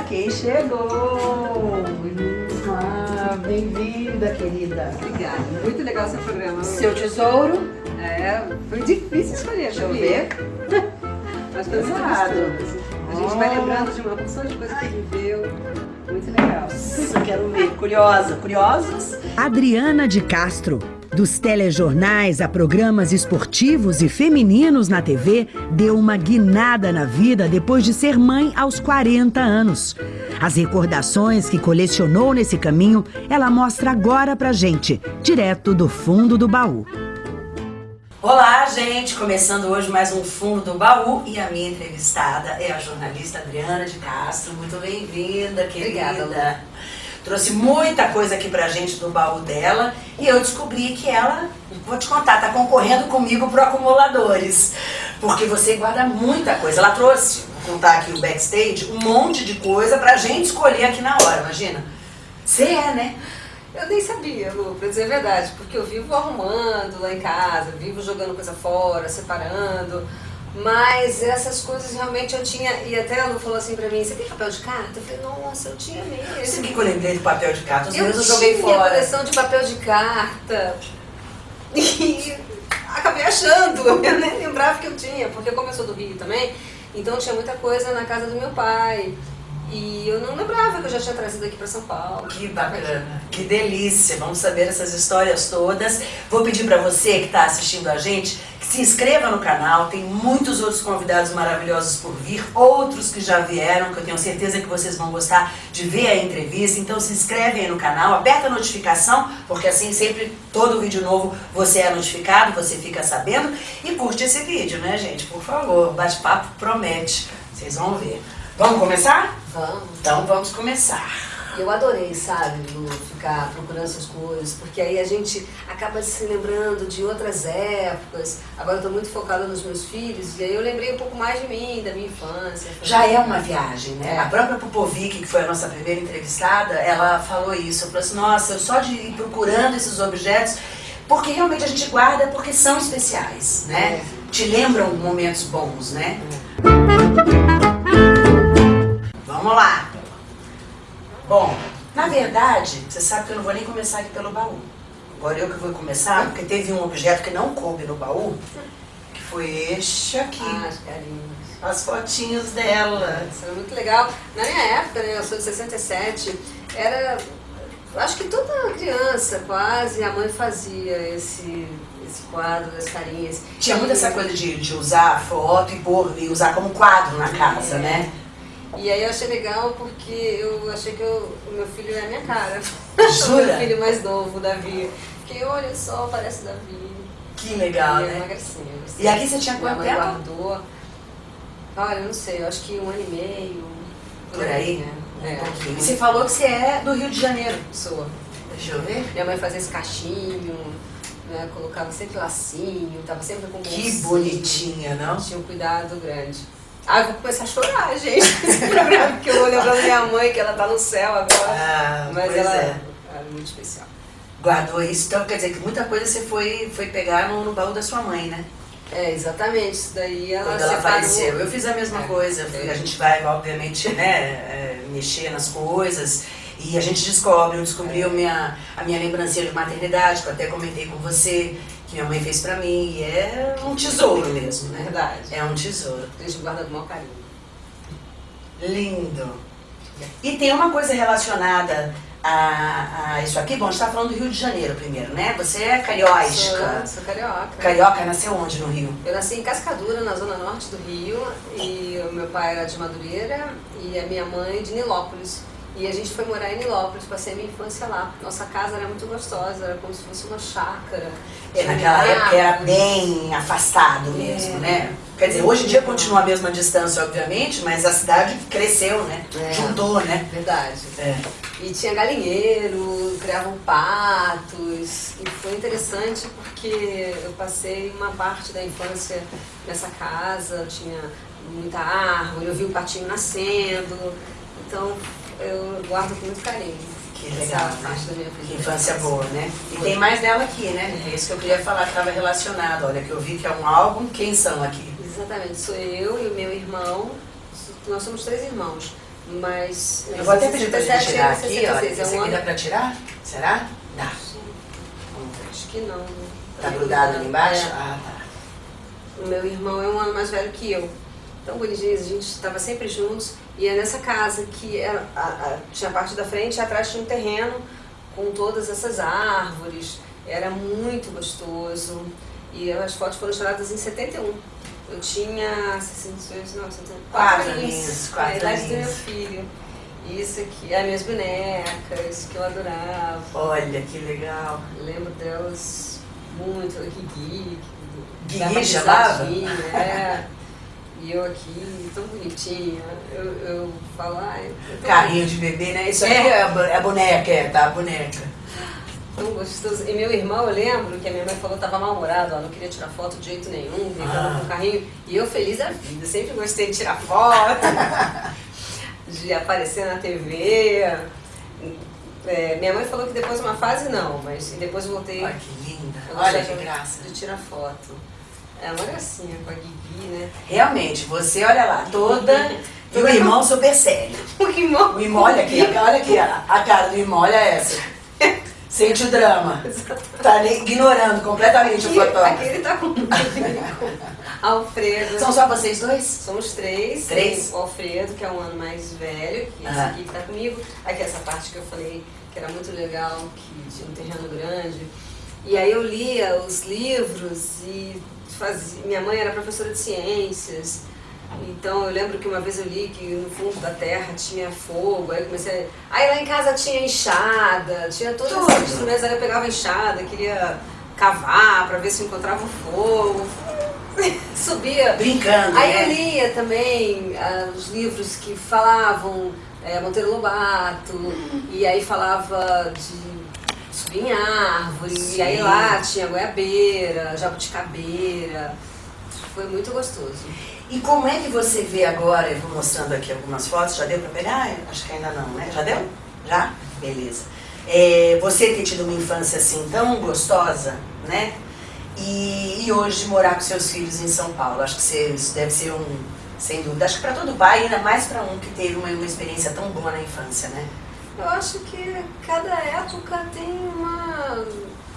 Olha quem chegou! Ah, Bem-vinda, querida. Obrigada, muito legal seu programa. Seu tesouro? É, foi difícil escolher, Deixa eu ver. Mas foi muito Exato. gostoso. A gente vai lembrando de uma porção de coisa que viveu. Muito legal. Isso eu quero ver. Curiosa, curiosos? Adriana de Castro. Dos telejornais a programas esportivos e femininos na TV, deu uma guinada na vida depois de ser mãe aos 40 anos. As recordações que colecionou nesse caminho, ela mostra agora pra gente, direto do fundo do baú. Olá, gente! Começando hoje mais um Fundo do Baú e a minha entrevistada é a jornalista Adriana de Castro. Muito bem-vinda, querida. Obrigada. Trouxe muita coisa aqui pra gente do baú dela e eu descobri que ela, vou te contar, tá concorrendo comigo pro acumuladores. Porque você guarda muita coisa. Ela trouxe, vou contar aqui o backstage, um monte de coisa pra gente escolher aqui na hora, imagina. Você é, né? Eu nem sabia, Lu, pra dizer a verdade, porque eu vivo arrumando lá em casa, vivo jogando coisa fora, separando. Mas essas coisas realmente eu tinha. E até a Lu falou assim pra mim: Você tem papel de carta? Eu falei: Nossa, eu tinha mesmo. Você que eu lembrei do papel de carta, os Eu meus eu joguei tinha fora. coleção de papel de carta e acabei achando. Eu nem lembrava que eu tinha, porque como eu sou do Rio também, então tinha muita coisa na casa do meu pai. E eu não lembrava que eu já tinha trazido aqui pra São Paulo. Que bacana, que delícia. Vamos saber essas histórias todas. Vou pedir para você que está assistindo a gente se inscreva no canal. Tem muitos outros convidados maravilhosos por vir, outros que já vieram, que eu tenho certeza que vocês vão gostar de ver a entrevista. Então se inscreve aí no canal, aperta a notificação, porque assim sempre todo vídeo novo você é notificado, você fica sabendo. E curte esse vídeo, né, gente? Por favor, bate-papo promete. Vocês vão ver. Vamos começar? Vamos. Então vamos começar. Eu adorei, sabe, Lu, ficar procurando essas coisas, porque aí a gente acaba se lembrando de outras épocas. Agora eu tô muito focada nos meus filhos, e aí eu lembrei um pouco mais de mim, da minha infância. Já é uma viagem, né? É. A própria Popovic, que foi a nossa primeira entrevistada, ela falou isso. Ela falou assim, nossa, eu só de ir procurando esses objetos, porque realmente a gente guarda porque são especiais, né? Te lembram momentos bons, né? Vamos lá. Bom, na verdade, você sabe que eu não vou nem começar aqui pelo baú. Agora eu que vou começar, porque teve um objeto que não coube no baú, que foi este aqui. Ah, as carinhas. As fotinhos dela. Isso era muito legal. Na minha época, né, eu sou de 67, era. Acho que toda criança, quase, a mãe fazia esse, esse quadro das carinhas. Tinha muito essa coisa de, de usar foto e pôr e usar como quadro na casa, né? E aí eu achei legal porque eu achei que eu- o meu filho é a minha cara. Jura? o meu filho mais novo, o Davi. Porque olha só, parece o Davi. Que legal, e é uma né? gracinha. E aqui você tinha quanto mãe tempo? guardou. Olha, eu não sei, eu acho que um ano e meio. Por aí? né? Um É, pouquinho. E você falou que você é do Rio de Janeiro. sou. Deixa eu ver. Minha mãe fazia esse cachinho, né? Colocava sempre lacinho, tava sempre com Que bolsinho. bonitinha, não? Tinha um cuidado grande. Ah, eu vou começar a chorar, gente, nesse programa, porque eu vou lembrando minha mãe, que ela tá no céu agora. Ah, Mas ela é. era muito especial. Guardou isso, então quer dizer que muita coisa você foi, foi pegar no, no baú da sua mãe, né? É, exatamente. Isso daí ela Quando ela separou. faleceu. Eu fiz a mesma É. coisa. A gente vai, obviamente, né, é, mexer nas coisas. E a gente descobre, eu descobri a, minha, a minha lembrancinha de maternidade, que eu até comentei com você, que minha mãe fez pra mim. E é um tesouro mesmo, né? Verdade. É um tesouro. A gente guarda com o maior carinho. Lindo. E tem uma coisa relacionada a, a isso aqui. Bom, a gente tá falando do Rio de Janeiro primeiro, né? Você é carioca. Sou, sou carioca. Carioca nasceu onde no Rio? Eu nasci em Cascadura, na zona norte do Rio, e o meu pai era de Madureira e a minha mãe de Nilópolis. E a gente foi morar em Nilópolis, passei a minha infância lá. Nossa casa era muito gostosa, era como se fosse uma chácara. É, naquela época era bem afastado mesmo, É. né? Quer dizer, hoje em dia continua a mesma distância, obviamente, mas a cidade cresceu, né? É. Juntou, né? Verdade. É. E tinha galinheiro, criavam patos. E foi interessante porque eu passei uma parte da infância nessa casa, tinha muita árvore, eu vi o patinho nascendo. Então eu guardo com muito carinho. Que essa legal, né? parte da minha vida. infância boa, né? E tem mais dela aqui, né? É isso que eu queria falar, que estava relacionado. Olha, que eu vi que é um álbum. Quem são aqui? Exatamente, sou eu e o meu irmão. Nós somos três irmãos. Mas... Eu vou até pedir pra gente tirar aqui, 66, ó. é Esse um aqui dá pra tirar? Será? Dá. Acho que não. né? Tá grudado ali embaixo? É. Ah, tá. O meu irmão é um ano mais velho que eu. Tão bonitinhos, a gente estava sempre juntos. E é nessa casa que era, a- a- tinha a parte da frente e atrás tinha um terreno com todas essas árvores. Era muito gostoso. E as fotos foram tiradas em 71. Eu tinha 66, não, 71. Quatro aninhos. aninhos, quatro É, a idade do meu filho. Isso aqui, as minhas bonecas, que eu adorava. Olha que legal. Lembro delas muito, Guigui. que Guigui dava chamava? É. E eu aqui, tão bonitinha. Eu, eu falo, ai, eu Carrinho de bebê, né? Isso É. é é a boneca, é, tá? A boneca. tão gostoso. E meu irmão, eu lembro que a minha mãe falou que tava mal-humorado, ó, não queria tirar foto de jeito nenhum, brincando Ah. com o carrinho. E eu feliz da vida, sempre gostei de tirar foto, de aparecer na TV. É, minha mãe falou que depois uma fase não, mas depois voltei. Olha que linda. Olha que graça. De tirar foto. É uma gracinha com a Guigui, né? Realmente, você olha lá, toda. E o irmão super sério. O irmão. O irmão, olha aqui, olha aqui, a, cara do irmão, olha essa. Sente o drama. Tá ignorando completamente o Aqui, aqui fotógrafo. ele tá com Alfredo. São só vocês dois? Somos três. Três? O Alfredo, que é um ano mais velho, que esse Ah. aqui que tá comigo. Aqui essa parte que eu falei que era muito legal, que tinha um terreno grande. E aí eu lia os livros e fazia. Minha mãe era professora de ciências. Então eu lembro que uma vez eu li que no fundo da terra tinha fogo, aí eu comecei. a- Aí lá em casa tinha enxada, tinha todos Tudo. esses instrumentos, aí eu pegava enxada, queria cavar para ver se encontrava o fogo. Subia Brincando, Aí né? eu lia também ah, os livros que falavam é, Monteiro Lobato, e aí falava de subir em árvore, Sim. e aí lá tinha goiabeira, jabuticabeira. Foi muito gostoso. E como é que você vê agora, eu vou mostrando aqui algumas fotos, já deu pra pegar? Acho que ainda não, né? Já deu? Já? Beleza. É, você ter tido uma infância assim tão gostosa, né? E, e hoje morar com seus filhos em São Paulo, acho que você- isso deve ser um, sem dúvida, acho que para todo pai, ainda mais para um que teve uma, uma experiência tão boa na infância, né? Eu acho que cada época tem uma,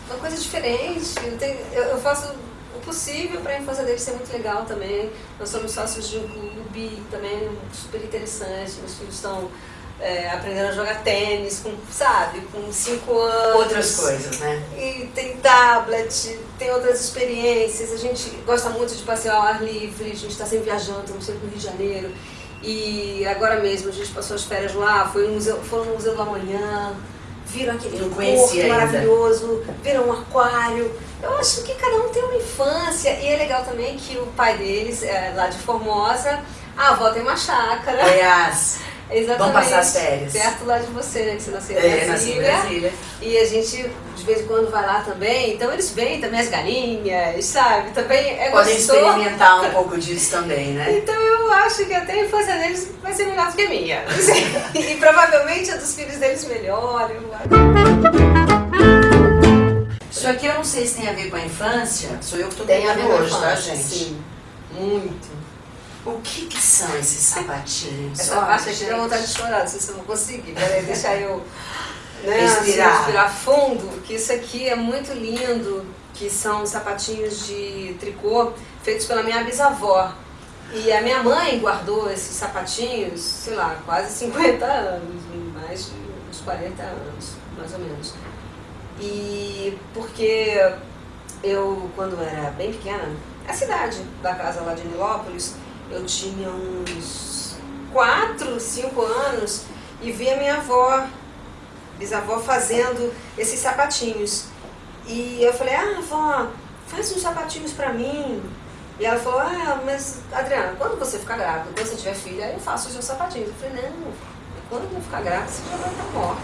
uma coisa diferente. Eu, eu- eu faço o possível para a infância deles ser muito legal também. Nós somos sócios de um clube também super interessante. Meus filhos estão é, aprendendo a jogar tênis, com, sabe, com cinco anos. Outras coisas, né? E tem tablet, tem outras experiências. A gente gosta muito de passear ao ar livre, a gente está sempre viajando, estamos sempre no Rio de Janeiro. E agora mesmo a gente passou as férias lá, foi no museu, foram no Museu do Amanhã, viram aquele porto ainda. maravilhoso, viram um aquário. Eu acho que cada um tem uma infância. E é legal também que o pai deles, é lá de Formosa, a avó tem uma chácara. Aliás, Exatamente. Vão passar as férias. Perto lá de você, né? Que você nasceu em é, nasci em Brasília. Brasília. E a gente, de vez em quando, vai lá também. Então eles vêm também as galinhas, sabe? Também é Podem gostoso. experimentar um pouco disso também, né? Então eu acho que até a infância deles vai ser melhor do que a minha. e provavelmente a dos filhos deles melhor. Isso aqui eu não sei se tem a ver com a infância, sou eu que com a hoje, tá, gente? Sim, muito. O que que são esses sapatinhos? Essa Olha, parte aqui dá vontade de chorar, não sei se eu vou conseguir. Peraí, deixa eu né, Respirar. assim, respirar fundo, que isso aqui é muito lindo, que são sapatinhos de tricô feitos pela minha bisavó. E a minha mãe guardou esses sapatinhos, sei lá, quase 50 anos, mais de uns 40 anos, mais ou menos. E porque eu, quando era bem pequena, a cidade da casa lá de Nilópolis, eu tinha uns 4, 5 anos e vi a minha avó, bisavó, fazendo esses sapatinhos. E eu falei, ah, avó, faz uns sapatinhos pra mim. E ela falou, ah, mas Adriana, quando você ficar grávida, quando você tiver filha, eu faço os seus sapatinhos. Eu falei, não, quando eu ficar grávida, você já vai estar morta.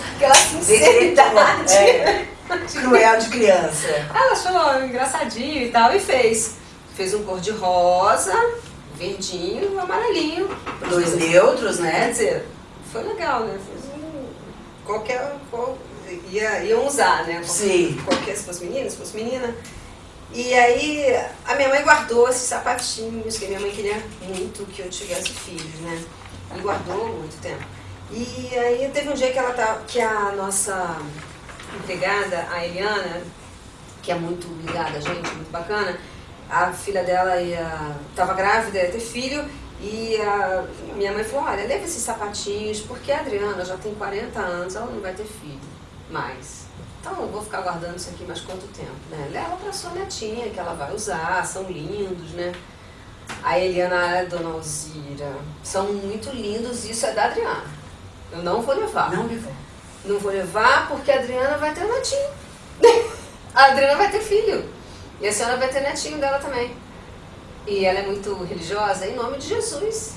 Aquela sinceridade. É, cruel de criança. Ela achou engraçadinho e tal, e fez. Fez um cor de rosa, verdinho amarelinho. Dois neutros, Quer né? dizer, foi legal, né? Fez um, qualquer. Qual, ia, iam usar, né? Sim. Qualquer, se fosse menina, se fosse menina. E aí a minha mãe guardou esses sapatinhos, que minha mãe queria muito que eu tivesse filhos, né? E guardou muito tempo. E aí teve um dia que ela tá, que a nossa empregada, a Eliana, que é muito ligada a gente, muito bacana, a filha dela ia, tava grávida, ia ter filho, e a minha mãe falou, olha, leva esses sapatinhos, porque a Adriana já tem 40 anos, ela não vai ter filho mais. Então eu vou ficar guardando isso aqui mais quanto tempo, né? Leva para sua netinha, que ela vai usar, são lindos, né? A Eliana, a dona Alzira, são muito lindos, isso é da Adriana. Eu não vou levar. Não levou. Não vou levar porque a Adriana vai ter netinho. a Adriana vai ter filho. E a senhora vai ter netinho dela também. E ela é muito religiosa, em nome de Jesus.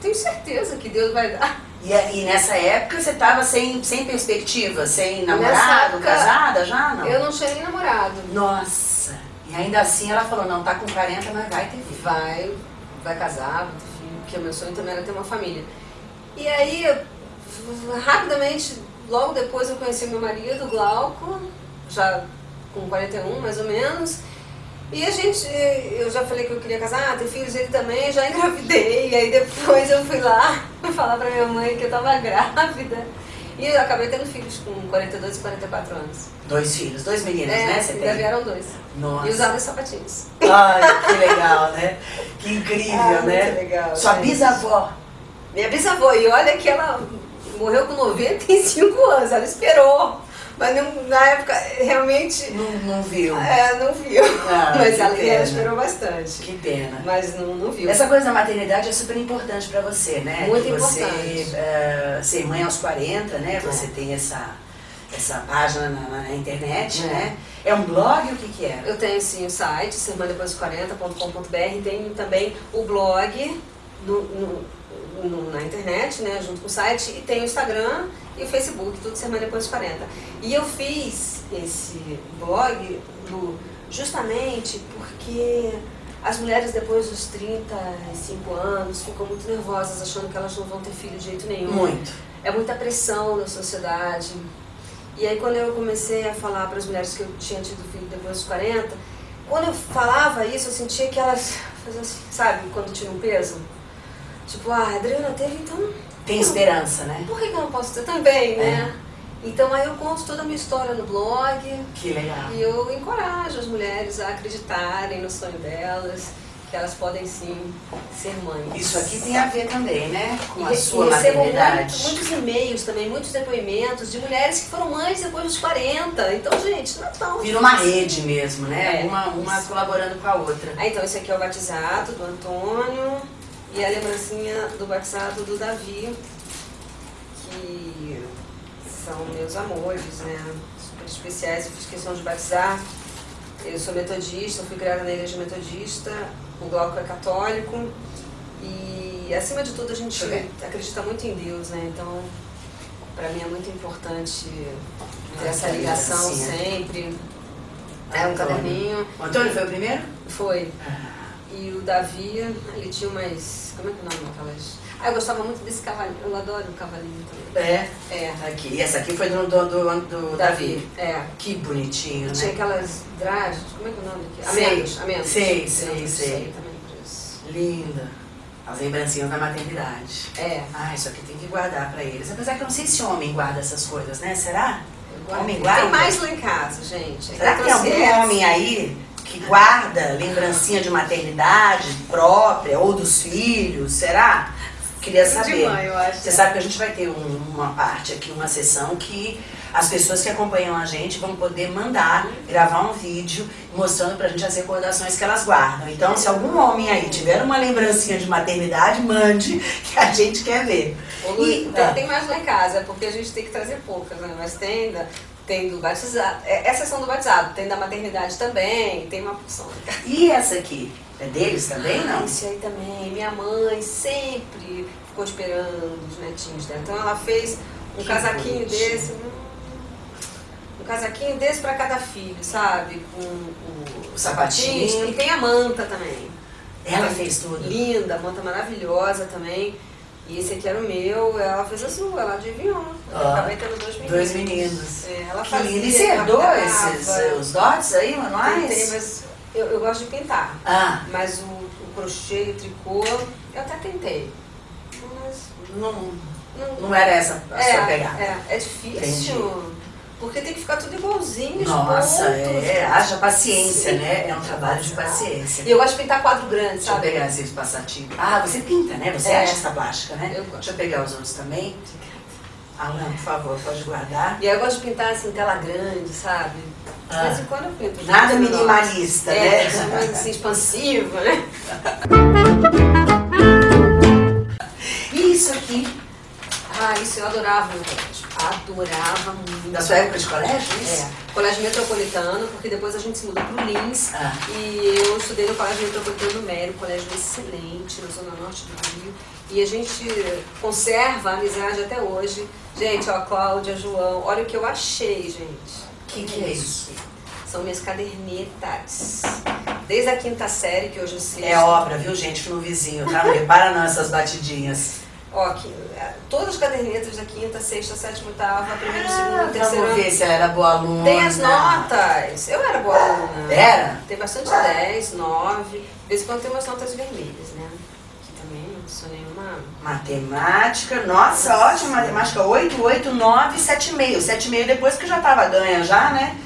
Tenho certeza que Deus vai dar. E, e nessa época você estava sem, sem perspectiva, sem namorado, época, casada já? Não? Eu não tinha nem namorado. Nossa! E ainda assim ela falou, não, tá com 40, mas vai ter filho. Vai, vai casar, vai ter filho, porque o meu sonho também era ter uma família. E aí, rapidamente, logo depois eu conheci meu marido, Glauco, já com 41 mais ou menos. E a gente, eu já falei que eu queria casar, ter filhos, ele também, já engravidei. E aí depois eu fui lá falar pra minha mãe que eu tava grávida. E eu acabei tendo filhos com 42 e 44 anos. Dois filhos, dois meninos, é, né? Você ainda vieram dois. Nossa. E usavam sapatinhos. Ai, que legal, né? Que incrível, ah, né? Muito legal. Sua gente. bisavó. Minha bisavó, e olha que ela morreu com 95 anos, ela esperou mas não, na época, realmente. Não, não viu. É, não viu. Ah, mas ela, ela esperou bastante. Que pena. Mas não, não viu. Essa coisa da maternidade é super importante para você, né? Muito que importante. Você uh, ser mãe aos 40, né? É. Você tem essa, essa página na, na internet, é. né? É um blog? O que, que é? Eu tenho sim o site, sermãdepois40.com.br, tenho também o blog no, no, no, na internet, né? Junto com o site, e tem o Instagram e o Facebook, tudo Semana Depois dos 40. E eu fiz esse blog do, justamente porque as mulheres depois dos 35 anos ficam muito nervosas, achando que elas não vão ter filho de jeito nenhum. Muito. É muita pressão da sociedade. E aí quando eu comecei a falar para as mulheres que eu tinha tido filho depois dos 40, quando eu falava isso, eu sentia que elas faziam assim, sabe, quando tira um peso? Tipo, ah, a Adriana teve, então tem esperança, né? Por que eu não posso ter também, né? É. Então aí eu conto toda a minha história no blog. Que legal. E eu encorajo as mulheres a acreditarem no sonho delas, que elas podem sim ser mães. Isso aqui tem a ver também, né? Com a e, sua e maternidade. Muito, muitos e-mails também, muitos depoimentos de mulheres que foram mães depois dos 40. Então, gente, não é tão. Vira uma rede mesmo, né? É, uma, uma colaborando com a outra. Ah, então esse aqui é o batizado do Antônio. E a lembrancinha do batizado do Davi, que são meus amores, né? Super especiais. Eu fiz questão de batizar. Eu sou metodista, fui criada na igreja metodista, o Glauco é católico. E acima de tudo a gente acredita muito em Deus, né? Então, para mim é muito importante ter essa ligação sempre. É um caderninho. O Antônio foi o primeiro? Foi. E o Davi, ele tinha umas. Como é que é o nome daquelas? Ah, eu gostava muito desse cavalinho. Eu adoro o cavalinho também. É? É. Aqui. E essa aqui foi do, do, do, do Davi. É. Que bonitinho, né? Tinha aquelas dragas, como é que é o nome daqui? Amêndoas. Amêndoas. Sei, sei, sei. Linda. As lembrancinhas da maternidade. É. Ah, isso aqui tem que guardar pra eles. Apesar que eu não sei se homem guarda essas coisas, né? Será? Homem guarda? Tem mais lá em casa, gente. Será que tem algum homem aí que guarda lembrancinha de maternidade própria ou dos filhos, será? Queria saber. De mãe, eu acho. Você sabe que a gente vai ter um, uma parte aqui, uma sessão que as pessoas que acompanham a gente vão poder mandar, gravar um vídeo mostrando pra gente as recordações que elas guardam. Então, se algum homem aí tiver uma lembrancinha de maternidade, mande, que a gente quer ver. E, tem, ah. tem mais lá em casa, porque a gente tem que trazer poucas, né? Mas tem tem do batizado, é, essa sessão do batizado, tem da maternidade também, tem uma porção. E essa aqui? É deles também, não? Esse aí também. Minha mãe sempre ficou esperando os netinhos dela. Então ela fez um que casaquinho desse, um casaquinho desse para cada filho, sabe? Com o, o sapatinho. E tem a manta também. Ela fez tudo. Linda, manta maravilhosa também. E esse aqui era o meu, ela fez azul, ela adivinhou. Eu Ó, acabei tendo dois meninos. Dois meninos. É, ela Que fazia, lindo. E você herdou esses eh, os dots aí, manuais? Tentei, mas eu, eu gosto de pintar. Ah, Mas o, o crochê o tricô, eu até tentei. Mas não, não, não era essa a sua pegada. é, é difícil. Porque tem que ficar tudo igualzinho, os Nossa, pontos. é, haja paciência, Sim. né? É um trabalho de paciência. E eu gosto de pintar quadro grande, Deixa eu sabe? pegar esse passativo. Ah, você pinta, né? Você É. acha essa plástica, né? Eu gosto. Deixa eu pegar os outros também. Alan, por favor, pode guardar. E aí eu gosto de pintar assim, tela grande, sabe? De Ah. vez em quando eu pinto. Nada minimalista, É, né? mais assim, expansiva, né? E isso aqui, Ah, isso eu adorava no colégio. Adorava muito. da sua época de colégio? isso? É, colégio metropolitano, porque depois a gente se mudou pro Lins. Ah. E eu estudei no Colégio Metropolitano do Mério, colégio excelente, na zona norte do Rio. E a gente conserva a amizade até hoje. Gente, ó, Cláudia, João, olha o que eu achei, gente. O que, que é isso? São minhas cadernetas. Desde a quinta série, que hoje eu sei. É obra, viu, gente, no vizinho, tá? Não repara não essas batidinhas. Ó, aqui, é, todas as cadernetas da quinta, sexta, sétima, oitava, primeiro, segundo, Ah, terceiro. vamos ver se ela era boa aluna. Tem as notas. Eu era boa aluna. Era? Tem bastante 10, 9. De vez em quando tem umas notas vermelhas, né? Que também não sou nenhuma. Matemática, nossa, ótima matemática. 8, 8, 9, 7,5. 7,5 depois que já tava ganha já, né?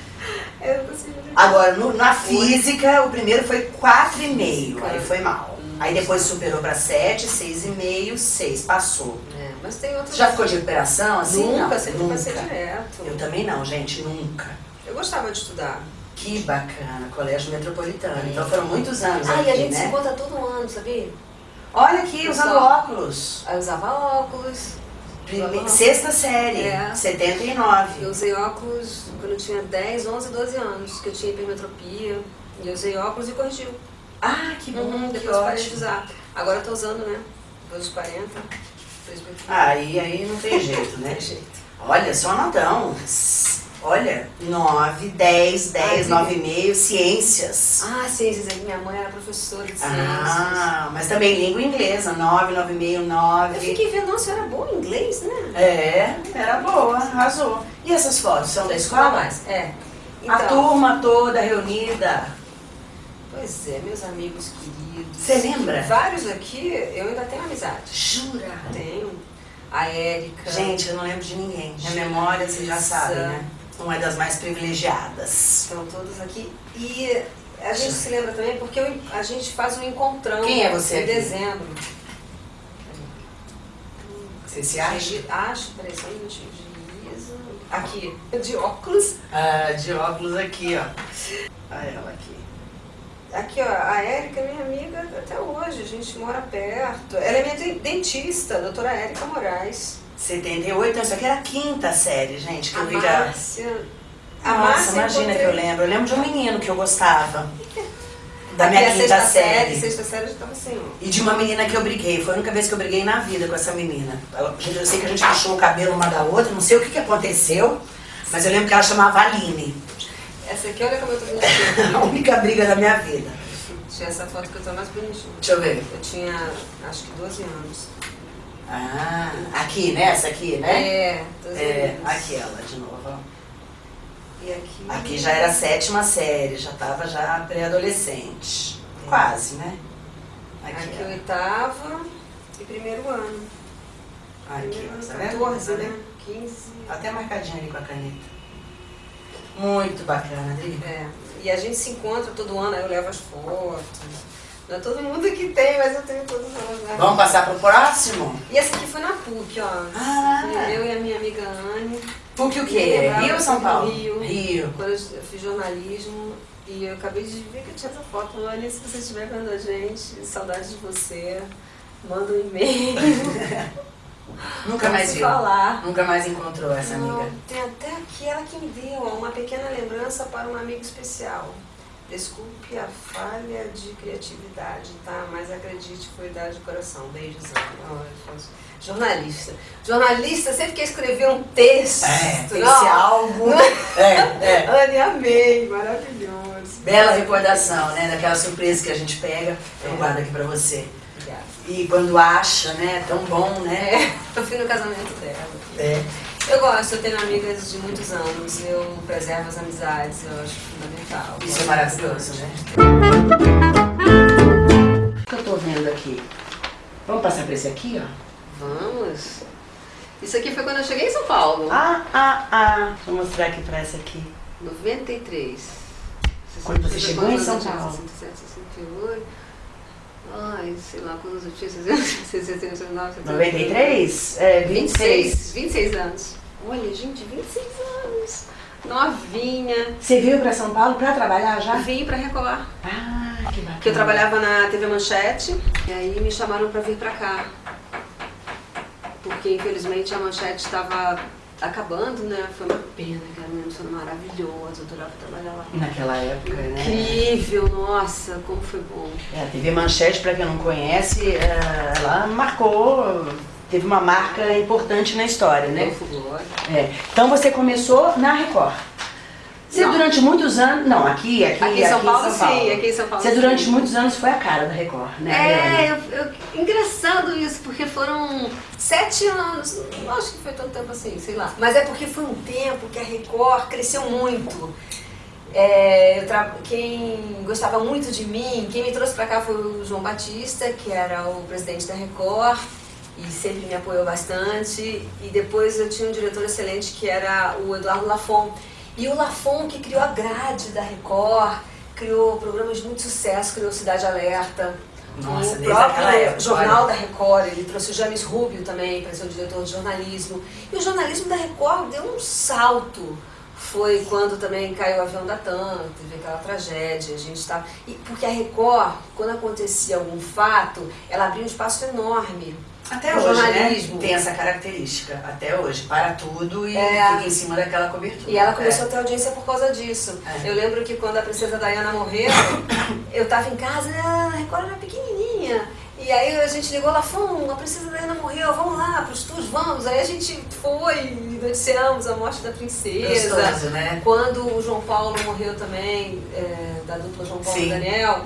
Eu não consigo. Agora, no- na física, o primeiro foi 4,5. Aí foi mal. Aí depois superou pra 7, 6,5, 6. Passou. É, mas tem outras. Já ficou de recuperação assim? Nunca, não, sempre nunca. passei direto. Eu também não, gente, nunca. Eu gostava de estudar. Que bacana, colégio metropolitano. Então foram muitos anos Ah, aqui, e a gente se né? encontra todo ano, sabia? Olha aqui, usando Pessoal. óculos. Aí eu usava óculos. Prime- Sexta série, É. 79. Eu usei óculos quando eu tinha 10, 11, 12 anos, que eu tinha hipermetropia. E eu usei óculos e corrigiu. Ah, que bom, Uhum, que depois parei de ótimo. usar. Agora eu tô usando, né? Depois dos 40, 2030. Aí, aí não tem jeito, né? Tem jeito. Olha, só notão. Olha, 9, 10, 10, Ai, 9,5, ciências. Ah, ciências, é que minha mãe era professora de ciências. Ah, mas também língua inglesa, 9, 9,5, Eu 9. fiquei vendo, nossa, eu era boa em inglês, né? É, era boa, arrasou. E essas fotos são da escola? mais, é. A Então, turma toda reunida. Pois é, meus amigos queridos. Você lembra? Vários aqui, eu ainda tenho amizade. Jura? Tenho. A Érica. Gente, eu não lembro de ninguém. Minha memória, vocês já sabem, né? Não é das mais privilegiadas. Estão todos aqui. E a gente se lembra também porque eu- a gente faz um encontrão Quem é você em aqui? dezembro. Você se acha? Acho, peraí, só um minutinho. Aqui. De óculos. Ah, de óculos aqui, ó. Olha ela aqui. Aqui, ó, a Érica é minha amiga até hoje, a gente mora perto. Ela é minha de- dentista, a doutora Érica Moraes. 78, essa aqui era a quinta série, gente, que A eu vi. Márcia. A Nossa, Márcia imagina encontrei- que eu lembro. Eu lembro de um menino que eu gostava. Da Aqui minha a quinta sexta série. Sexta série já tava assim. E de uma menina que eu briguei. Foi a única vez que eu briguei na vida com essa menina. Eu sei que a gente puxou o cabelo uma da outra, não sei o que, que aconteceu, mas eu lembro que ela chamava Aline. Essa aqui, olha como eu tô bonitinha. A única briga da minha vida. Tinha essa foto que eu tô mais bonitinha. Deixa eu ver. Eu tinha, acho que 12 anos. Ah, aqui, né? Essa aqui, né? É, 12 É, anos. aqui ela de novo. E aqui... Aqui já era a sétima série, já tava já pré-adolescente. Quase, né? Aqui, Aqui oitava e primeiro ano. aqui, Primeiro ano, Tá vendo? 14, Tá né? vendo? 15. Até marcadinho ali com a caneta. Muito bacana, Adri. É. E a gente se encontra todo ano, eu levo as fotos. Não é todo mundo que tem, mas eu tenho todas elas. Né? Vamos passar pro próximo? E essa aqui foi na PUC, ó. Ah. Eu e a minha amiga Anne. PUC o quê? Rio ou São Paulo? Rio. Rio. Quando eu fiz jornalismo e eu acabei de ver que eu tinha essa foto. Anne, se você estiver vendo a gente, saudade de você. Manda um e-mail. Nunca mais viu. falar. Nunca mais encontrou essa Não, amiga. tem até aqui ela que me deu, uma pequena lembrança para um amigo especial. Desculpe a falha de criatividade, tá? Mas acredite, foi dar de coração. Beijos, Ana. Jornalista. Jornalista sempre quer escrever um texto. É, tem Não. esse álbum. É, é. Anne, amei. Maravilhoso. Bela recordação, né? Daquela surpresa que a gente pega. Eu É. guardo aqui pra você. E quando acha, né? É tão bom, né? É, eu fui no casamento dela. É. Eu gosto, eu tenho amigas de muitos anos, eu preservo as amizades, eu acho fundamental. Isso é maravilhoso, né? O que eu tô vendo aqui? Vamos passar pra esse aqui, ó? Vamos. Isso aqui foi quando eu cheguei em São Paulo. Ah, ah, ah. Vou mostrar aqui pra essa aqui. 93. Quando você chegou em São Paulo? 67, 68. Ai, sei lá, quando eu tinha 69, 70. 93? É, 26. 26, 26 anos. Olha, gente, 26 anos. Novinha. Você veio pra São Paulo pra trabalhar já? Vim pra Record. Ah, que bacana. Que eu trabalhava na TV Manchete. E aí me chamaram pra vir pra cá. Porque infelizmente a Manchete estava acabando, né? Foi uma pena, que era uma emissora maravilhosa, eu adorava trabalhar lá. Naquela época, né? Incrível, nossa, como foi bom. É, a TV Manchete, pra quem não conhece, é, ela marcou, teve uma marca importante na história, né? Foi glória. É. Então você começou na Record. Você Não. durante muitos anos. Não, aqui, aqui, Aqui em São Paulo, sim, aqui em São Paulo, Você durante sim. muitos anos foi a cara da Record, né? É, eu, eu- engraçado isso, porque foram sete anos, não acho que foi tanto tempo assim, sei lá. Mas é porque foi um tempo que a Record cresceu muito. É, tra- Quem gostava muito de mim, quem me trouxe pra cá foi o João Batista, que era o presidente da Record e sempre me apoiou bastante. E depois eu tinha um diretor excelente que era o Eduardo Lafon. E o Lafon que criou a grade da Record, criou programas de muito sucesso, criou Cidade Alerta. Nossa, o próprio época, Jornal da Record, ele trouxe o James Rubio também para ser o diretor de jornalismo. E o jornalismo da Record deu um salto. Foi quando também caiu o avião da TAM, teve aquela tragédia, a gente estava... E porque a Record, quando acontecia algum fato, ela abria um espaço enorme Até pro hoje, jornalismo. né? Tem essa característica. Até hoje. Para tudo e É. fica em cima daquela cobertura. E ela começou É. a ter audiência por causa disso. É. Eu lembro que quando a princesa Diana morreu, eu tava em casa, a Record era pequenininha. E aí a gente ligou lá, Fum, a princesa Diana morreu, vamos lá pro estúdio, vamos. Aí a gente foi, noticiamos a morte da princesa. Gostoso, né? Quando o João Paulo morreu também, é, da dupla João Paulo Sim. e Daniel,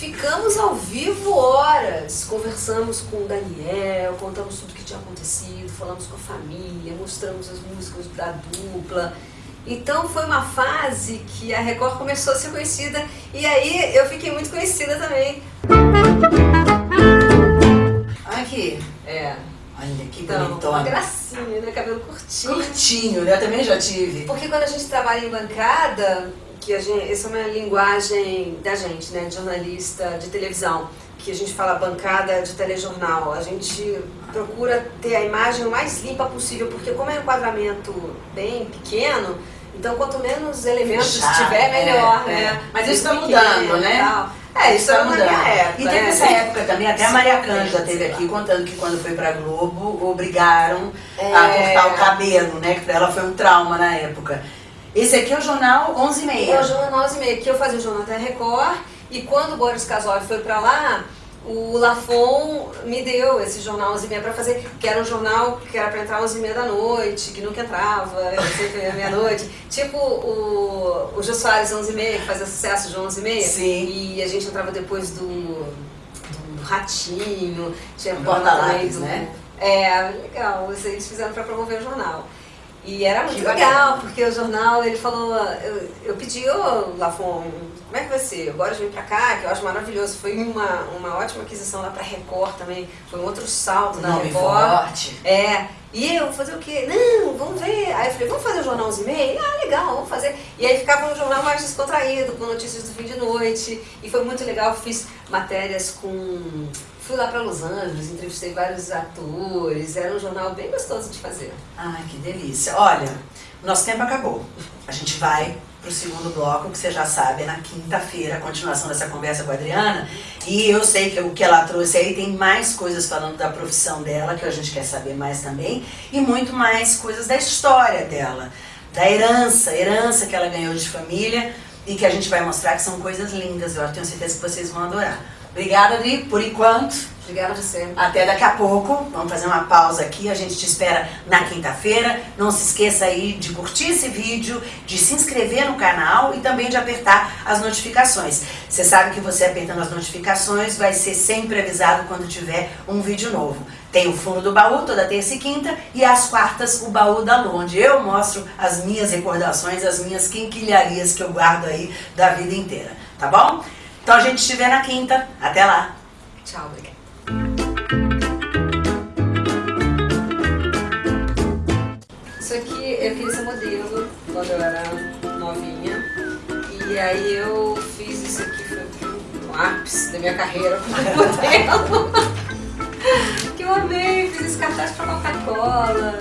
ficamos ao vivo horas, conversamos com o Daniel, contamos tudo que tinha acontecido, falamos com a família, mostramos as músicas da dupla. Então foi uma fase que a Record começou a ser conhecida e aí eu fiquei muito conhecida também. Aqui. É, Olha que então, uma bonitona. gracinha, né? Cabelo curtinho. Curtinho, né? Eu também já tive. Porque quando a gente trabalha em bancada, que a gente, essa é uma linguagem da gente, né, de jornalista de televisão, que a gente fala bancada de telejornal, a gente procura ter a imagem o mais limpa possível, porque como é um enquadramento bem pequeno, então quanto menos elementos Fechado, tiver, melhor, é, né? é. Mas isso tá Pequeno mudando, né? É, isso tá é minha época. E teve né? essa época também, até a Maria Cândida teve aqui contando que quando foi pra Globo, obrigaram a É. cortar o cabelo, né? Que pra ela foi um trauma na época. Esse aqui é o jornal 11 e É o meia. Jornal 11 e meia, que eu fazia o Jornal da Record, e quando o Boris Casoy foi pra lá, o Lafon me deu esse jornal 11 e meia pra fazer, que era um jornal que era pra entrar 11 e meia da noite, que nunca entrava, sempre ia meia-noite. Tipo o, o Jô Soares 11 e meia, que fazia sucesso de 11 e meia. Sim. E a gente entrava depois do, do Ratinho, tinha porta-lápis, do- né? É, legal, eles fizeram pra promover o jornal. E era muito legal, porque o jornal, ele falou, eu, eu pedi, ô Lafon, como é que vai ser? Eu gosto de vir pra cá, que eu acho maravilhoso. Foi uma, uma ótima aquisição lá pra Record também, foi um outro salto da Nome Record. forte. É, e eu fazer o quê? Não, vamos ver. Aí eu falei, vamos fazer o jornal 11 e meia? Ah, legal, vamos fazer. E aí ficava um jornal mais descontraído, com notícias do fim de noite. E foi muito legal, fiz matérias com... Fui lá pra Los Angeles, entrevistei vários atores, era um jornal bem gostoso de fazer. Ai, que delícia. Olha, nosso tempo acabou. A gente vai pro segundo bloco, que você já sabe, é na quinta-feira, a continuação dessa conversa com a Adriana. E eu sei que o que ela trouxe aí tem mais coisas falando da profissão dela, que a gente quer saber mais também, e muito mais coisas da história dela, da herança, herança que ela ganhou de família e que a gente vai mostrar que são coisas lindas. Eu tenho certeza que vocês vão adorar. Obrigada, Adri, por enquanto. Obrigada de sempre. Até daqui a pouco. Vamos fazer uma pausa aqui. A gente te espera na quinta-feira. Não se esqueça aí de curtir esse vídeo, de se inscrever no canal e também de apertar as notificações. Você sabe que você apertando as notificações vai ser sempre avisado quando tiver um vídeo novo. Tem o fundo do baú toda terça e quinta e às quartas o baú da Lu, onde eu mostro as minhas recordações, as minhas quinquilharias que eu guardo aí da vida inteira, tá bom? Então a gente se vê na quinta. Até lá. Tchau, obrigada. Isso aqui eu queria ser modelo quando eu era novinha. E aí eu fiz isso aqui, foi o ápice da minha carreira como modelo. que eu amei, fiz esse cartaz pra Coca-Cola.